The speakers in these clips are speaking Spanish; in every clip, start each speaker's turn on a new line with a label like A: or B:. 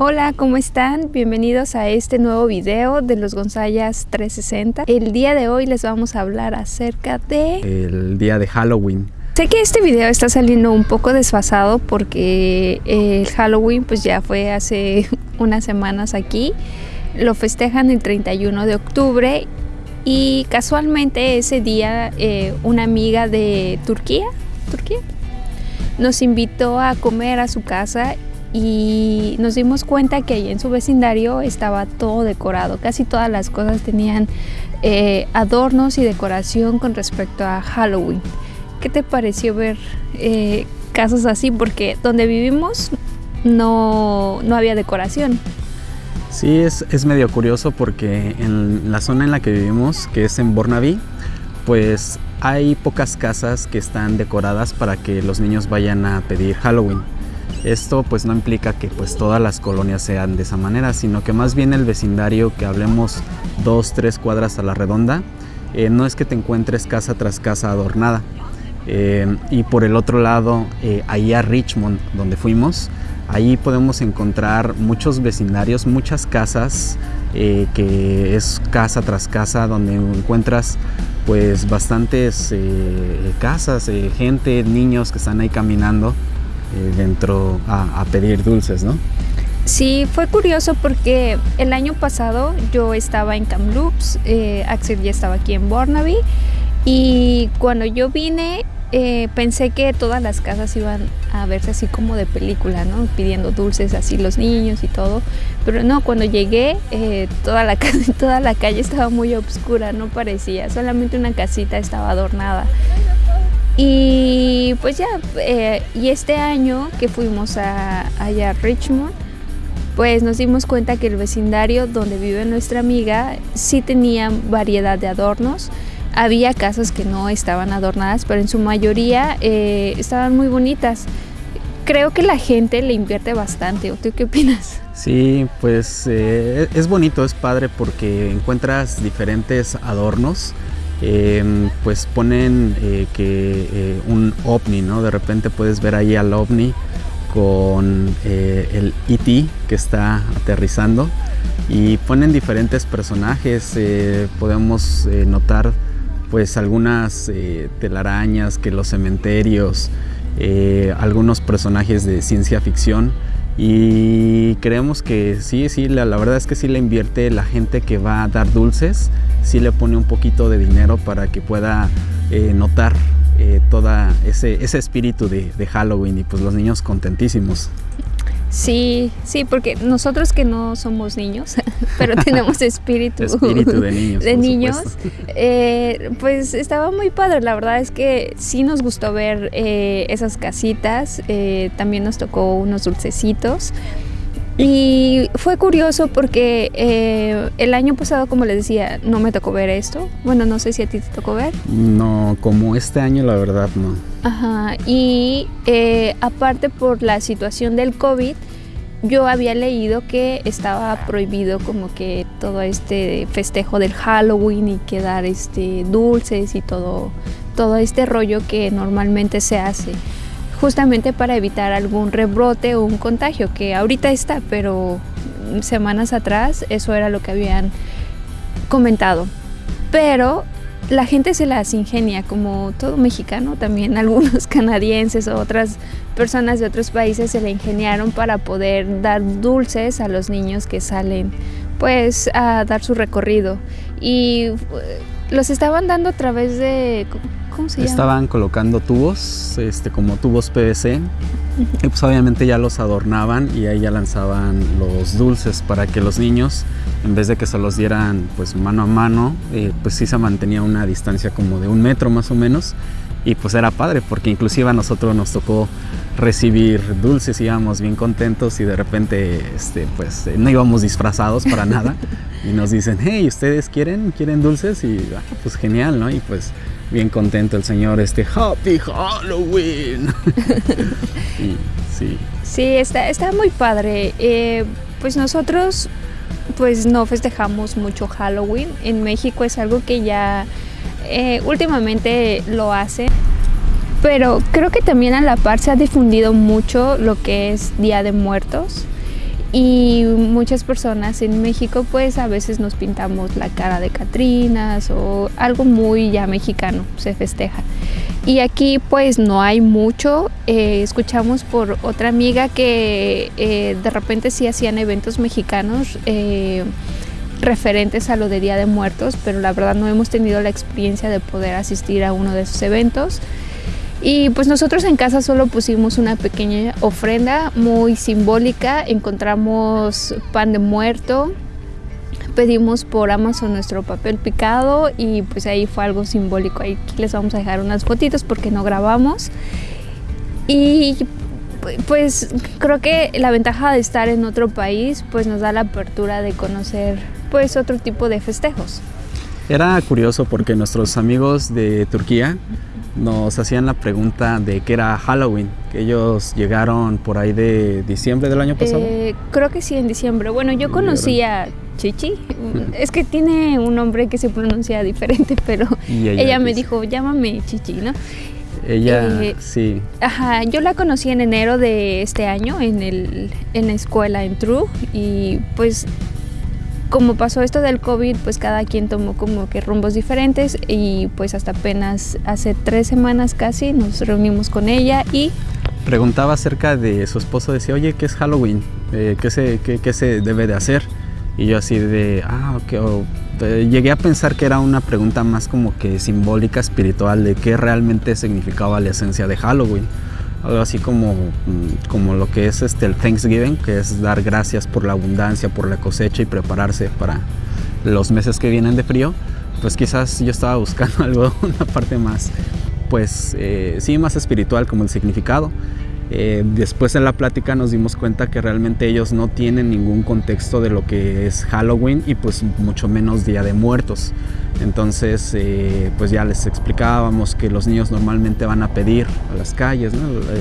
A: Hola, ¿cómo están? Bienvenidos a este nuevo video de los Gonzayas 360. El día de hoy les vamos a hablar acerca de...
B: El día de Halloween.
A: Sé que este video está saliendo un poco desfasado porque el Halloween pues ya fue hace unas semanas aquí. Lo festejan el 31 de octubre y casualmente ese día eh, una amiga de Turquía, Turquía, nos invitó a comer a su casa y nos dimos cuenta que ahí en su vecindario estaba todo decorado, casi todas las cosas tenían eh, adornos y decoración con respecto a Halloween. ¿Qué te pareció ver eh, casas así? Porque donde vivimos no, no había decoración.
B: Sí, es, es, medio curioso porque en la zona en la que vivimos, que es en Bornaby, pues hay pocas casas que están decoradas para que los niños vayan a pedir Halloween. Esto pues no implica que pues todas las colonias sean de esa manera, sino que más bien el vecindario que hablemos dos, tres cuadras a la redonda, eh, no es que te encuentres casa tras casa adornada. Eh, y por el otro lado, eh, ahí a Richmond, donde fuimos, ahí podemos encontrar muchos vecindarios, muchas casas, que es casa tras casa, donde encuentras pues bastantes casas, gente, niños que están ahí caminando eh, dentro a, pedir dulces, ¿no?
A: Sí, fue curioso porque el año pasado yo estaba en Kamloops, eh, Axel ya estaba aquí en Burnaby y cuando yo vine eh, pensé que todas las casas iban a verse así como de película, ¿no? Pidiendo dulces así los niños y todo. Pero no, cuando llegué toda, la, toda la calle estaba muy oscura, no parecía, solamente una casita estaba adornada. Y pues ya, eh, y este año que fuimos a, allá Richmond, pues nos dimos cuenta que el vecindario donde vive nuestra amiga sí tenía variedad de adornos. Había casas que no estaban adornadas, pero en su mayoría eh, estaban muy bonitas. Creo que la gente le invierte bastante. ¿Tú qué opinas?
B: Sí, pues eh, es bonito, es padre porque encuentras diferentes adornos Em, pues ponen eh, que eh, un ovni, ¿no? De repente puedes ver ahí al ovni con eh, el E.T. que está aterrizando y ponen diferentes personajes, podemos notar pues algunas telarañas que los cementerios, algunos personajes de ciencia ficción y creemos que sí, sí, la, verdad es que sí le invierte la gente que va a dar dulces, sí le pone un poquito de dinero para que pueda eh, notar eh, todo ese, ese espíritu de, de Halloween y pues los niños contentísimos.
A: Sí, sí, porque nosotros que no somos niños, pero tenemos espíritu,
B: de niños,
A: de niños eh, pues estaba muy padre. La verdad es que sí nos gustó ver eh, esas casitas, eh, también nos tocó unos dulcecitos. Y fue curioso porque eh, el año pasado, como les decía, no me tocó ver esto. Bueno, no sé si a ti te tocó ver.
B: No, como este año la verdad no.
A: Ajá, y eh, aparte por la situación del COVID, yo había leído que estaba prohibido como que todo este festejo del Halloween y que dar este, dulces y todo, todo este rollo que normalmente se hace justamente para evitar algún rebrote o un contagio, que ahorita está, pero semanas atrás eso era lo que habían comentado. Pero la gente se las ingenia, como todo mexicano, también algunos canadienses o otras personas de otros países se la ingeniaron para poder dar dulces a los niños que salen pues a dar su recorrido. Y los estaban dando a través de
B: Estaban colocando tubos, este, como tubos PVC, y pues obviamente ya los adornaban y ahí ya lanzaban los dulces para que los niños, en vez de que se los dieran pues mano a mano, eh, pues sí se mantenía una distancia como de un metro más o menos, y pues era padre porque inclusive a nosotros nos tocó recibir dulces, íbamos bien contentos y de repente este, pues no íbamos disfrazados para nada y nos dicen, hey, ¿ustedes quieren, quieren dulces? Y ah, pues genial, ¿no? Y pues bien contento el señor, este Happy Halloween.
A: sí. Sí, está, está muy padre. Eh, pues nosotros pues no festejamos mucho Halloween. En México es algo que ya eh, últimamente lo hace. Pero creo que también a la par se ha difundido mucho lo que es Día de Muertos. y muchas personas en México pues a veces nos pintamos la cara de Catrinas o algo muy ya mexicano se festeja y aquí pues no hay mucho eh, escuchamos por otra amiga que eh, de repente sí hacían eventos mexicanos eh, referentes a lo de Día de Muertos pero la verdad no hemos tenido la experiencia de poder asistir a uno de esos eventos y pues nosotros en casa solo pusimos una pequeña ofrenda muy simbólica, encontramos pan de muerto, pedimos por Amazon nuestro papel picado y pues ahí fue algo simbólico. Aquí les vamos a dejar unas fotitos porque no grabamos. Y pues creo que la ventaja de estar en otro país pues nos da la apertura de conocer pues otro tipo de festejos.
B: Era curioso porque nuestros amigos de Turquía nos hacían la pregunta de qué era Halloween, que ellos llegaron por ahí de diciembre del año pasado.
A: Eh, creo que sí, en diciembre. Bueno, yo conocí a Chichi, es que tiene un nombre que se pronuncia diferente, pero ella, me dijo, llámame Chichi, ¿no?
B: Ella, eh, sí.
A: Ajá, yo la conocí en enero de este año en, el, en la escuela en True y pues como pasó esto del COVID, pues cada quien tomó como que rumbos diferentes y pues hasta apenas hace tres semanas casi nos reunimos con ella y...
B: Preguntaba acerca de su esposo, decía, oye, ¿qué es Halloween? Eh, ¿qué, se, qué, se debe de hacer? Y yo así de, ah, ok, eh, llegué a pensar que era una pregunta más como que simbólica, espiritual, de qué realmente significaba la esencia de Halloween algo así como, mm, como lo que es este, el Thanksgiving, que es dar gracias por la abundancia, por la cosecha y prepararse para los meses que vienen de frío, pues quizás yo estaba buscando algo, una parte más, pues eh, sí, más espiritual como el significado. Eh, después en la plática nos dimos cuenta que realmente ellos no tienen ningún contexto de lo que es Halloween y pues mucho menos Día de Muertos. Entonces eh, pues ya les explicábamos que los niños normalmente van a pedir a las calles,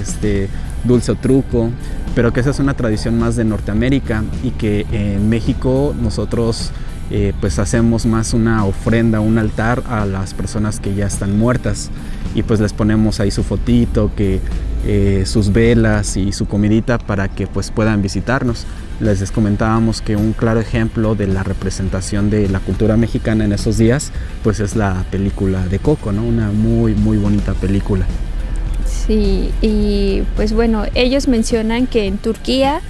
B: este, dulce o truco, pero que esa es una tradición más de Norteamérica y que en México nosotros eh, pues hacemos más una ofrenda, un altar a las personas que ya están muertas y pues les ponemos ahí su fotito, que eh, sus velas y su comidita para que pues puedan visitarnos. Les comentábamos que un claro ejemplo de la representación de la cultura mexicana en esos días pues es la película de Coco, ¿no? Una muy muy bonita película.
A: Sí, y pues bueno, ellos mencionan que en Turquía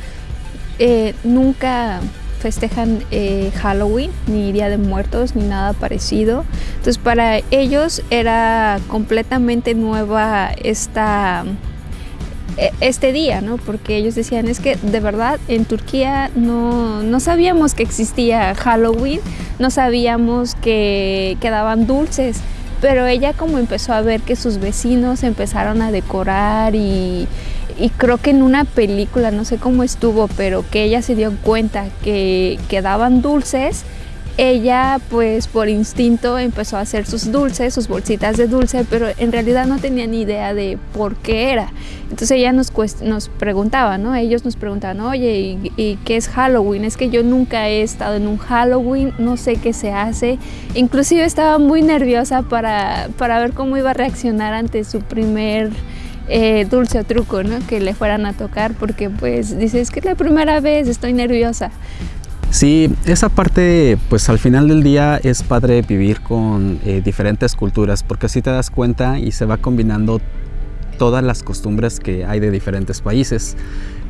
A: eh, nunca festejan eh, Halloween, ni Día de Muertos, ni nada parecido. Entonces para ellos era completamente nueva esta e, este día, ¿no? Porque ellos decían, es que de verdad en Turquía no, no sabíamos que existía Halloween, no sabíamos que quedaban dulces, pero ella como empezó a ver que sus vecinos empezaron a decorar y y creo que en una película, no sé cómo estuvo, pero que ella se dio cuenta que, quedaban dulces, ella pues por instinto empezó a hacer sus dulces, sus bolsitas de dulce, pero en realidad no tenía ni idea de por qué era. Entonces ella nos, nos preguntaba, ¿no? Ellos nos preguntaban, oye, ¿y, qué es Halloween? Es que yo nunca he estado en un Halloween, no sé qué se hace. Inclusive estaba muy nerviosa para, para ver cómo iba a reaccionar ante su primer eh, dulce o truco, ¿no? Que le fueran a tocar porque pues dices que es la primera vez, estoy nerviosa.
B: Sí, esa parte pues al final del día es padre vivir con eh, diferentes culturas porque así te das cuenta y se va combinando todas las costumbres que hay de diferentes países.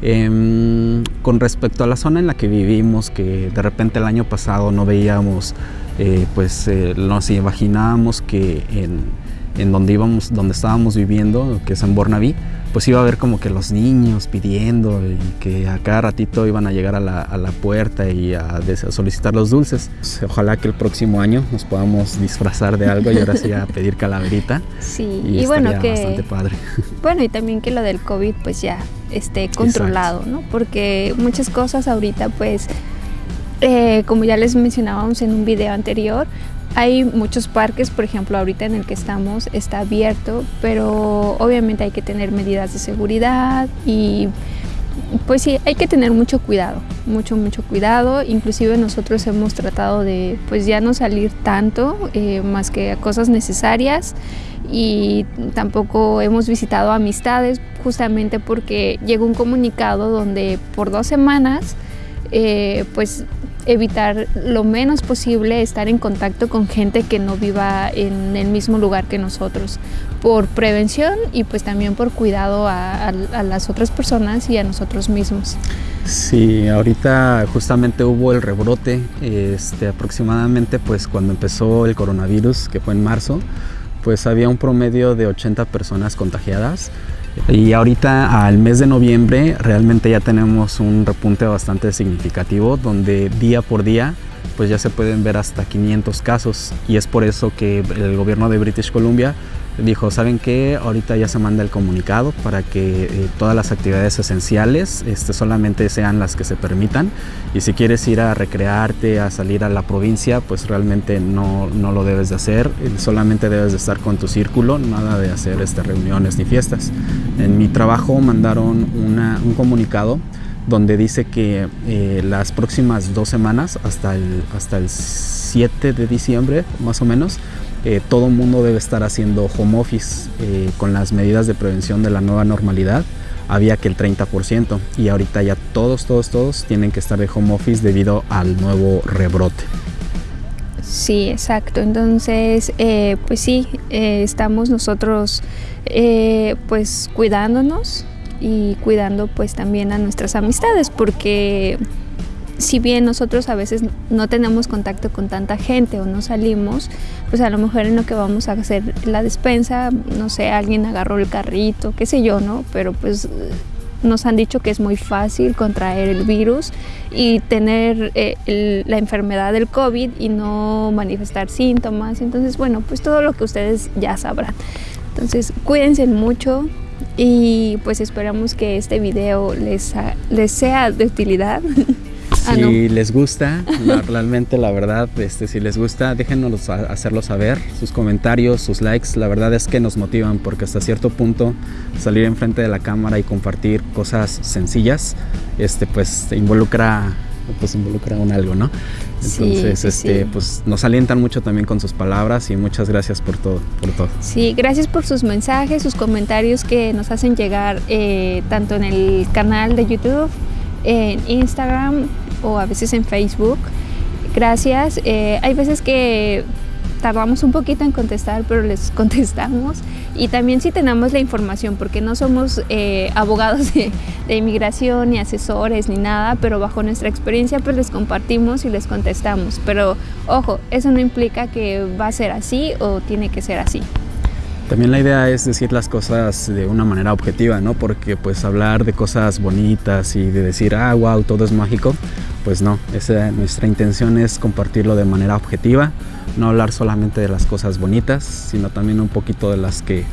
B: Em, con respecto a la zona en la que vivimos, que de repente el año pasado no veíamos, eh, pues nos imaginábamos que en en donde íbamos, donde estábamos viviendo, que es en Bornaví, pues iba a haber como que los niños pidiendo y que a cada ratito iban a llegar a la, a la puerta y a, solicitar los dulces. Ojalá que el próximo año nos podamos disfrazar de algo y ahora sí a pedir calaverita.
A: Sí, y, bueno que bastante padre. Bueno, y también que lo del COVID pues ya esté controlado, ¿no? Porque muchas cosas ahorita pues eh, como ya les mencionábamos en un video anterior, hay muchos parques, por ejemplo, ahorita en el que estamos está abierto, pero obviamente hay que tener medidas de seguridad y pues sí, hay que tener mucho cuidado, mucho, mucho cuidado. Inclusive nosotros hemos tratado de pues ya no salir tanto, eh, más que a cosas necesarias y tampoco hemos visitado amistades justamente porque llegó un comunicado donde por dos semanas eh, pues evitar lo menos posible estar en contacto con gente que no viva en el mismo lugar que nosotros, por prevención y pues también por cuidado a, las otras personas y a nosotros mismos.
B: Sí, ahorita justamente hubo el rebrote, este, aproximadamente pues cuando empezó el coronavirus, que fue en marzo, pues había un promedio de 80 personas contagiadas y ahorita al mes de noviembre realmente ya tenemos un repunte bastante significativo donde día por día pues ya se pueden ver hasta 500 casos. Y es por eso que el gobierno de British Columbia dijo, ¿saben qué? Ahorita ya se manda el comunicado para que eh, todas las actividades esenciales este, solamente sean las que se permitan y si quieres ir a recrearte, a salir a la provincia, pues realmente no, no lo debes de hacer, solamente debes de estar con tu círculo, nada de hacer este, reuniones ni fiestas. En mi trabajo mandaron una, un comunicado donde dice que eh, las próximas dos semanas, hasta el, hasta el 7 de diciembre más o menos, eh, todo mundo debe estar haciendo home office eh, con las medidas de prevención de la nueva normalidad. Había que el 30% y ahorita ya todos, todos, todos tienen que estar de home office debido al nuevo rebrote.
A: Sí, exacto. Entonces, pues sí, estamos nosotros pues cuidándonos, y cuidando pues también a nuestras amistades porque si bien nosotros a veces no tenemos contacto con tanta gente o no salimos, pues a lo mejor en lo que vamos a hacer la despensa, no sé, alguien agarró el carrito, qué sé yo, ¿no? Pero pues nos han dicho que es muy fácil contraer el virus y tener eh, la enfermedad del COVID y no manifestar síntomas. Entonces, bueno, pues todo lo que ustedes ya sabrán. Entonces, cuídense mucho, y pues esperamos que este video les, les sea de utilidad.
B: Ah, si les gusta, realmente la verdad, este, si les gusta, déjenos hacerlo saber, sus comentarios, sus likes, la verdad es que nos motivan porque hasta cierto punto salir enfrente de la cámara y compartir cosas sencillas, este, pues involucra pues involucra un algo, ¿no? Entonces, este, pues nos alientan mucho también con sus palabras y muchas gracias por todo, por todo.
A: Sí, gracias por sus mensajes, sus comentarios que nos hacen llegar eh, tanto en el canal de YouTube, en Instagram o a veces en Facebook. Gracias. Eh, hay veces que tardamos un poquito en contestar, pero les contestamos. Y también si tenemos la información, porque no somos eh, abogados de, inmigración, ni asesores, ni nada, pero bajo nuestra experiencia pues les compartimos y les contestamos. Pero ojo, eso no implica que va a ser así o tiene que ser así.
B: También la idea es decir las cosas de una manera objetiva, ¿no? Porque pues hablar de cosas bonitas y de decir, ah, wow, todo es mágico, pues no, esa, nuestra intención es compartirlo de manera objetiva, no hablar solamente de las cosas bonitas, sino también un poquito de las que,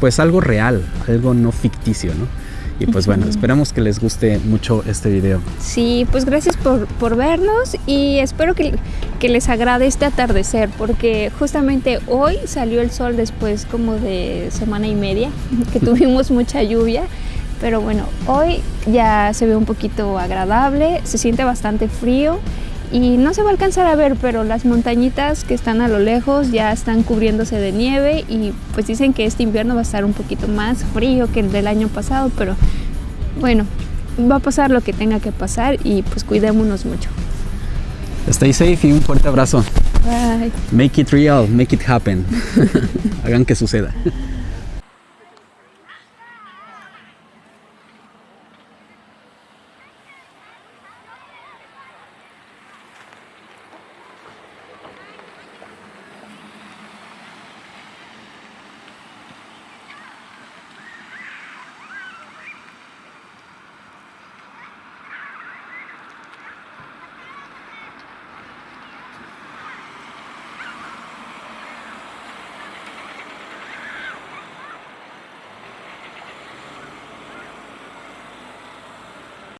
B: pues algo real, algo no ficticio, ¿no? Y pues bueno, esperamos que les guste mucho este video.
A: Sí, pues gracias por, por vernos y espero que, que, les agrade este atardecer porque justamente hoy salió el sol después como de semana y media que tuvimos mucha lluvia. Pero bueno, hoy ya se ve un poquito agradable, se siente bastante frío y no se va a alcanzar a ver, pero las montañitas que están a lo lejos ya están cubriéndose de nieve y pues dicen que este invierno va a estar un poquito más frío que el del año pasado, pero bueno, va a pasar lo que tenga que pasar y pues cuidémonos mucho.
B: Stay safe y un fuerte abrazo.
A: Bye.
B: Make it real, make it happen. Hagan que suceda.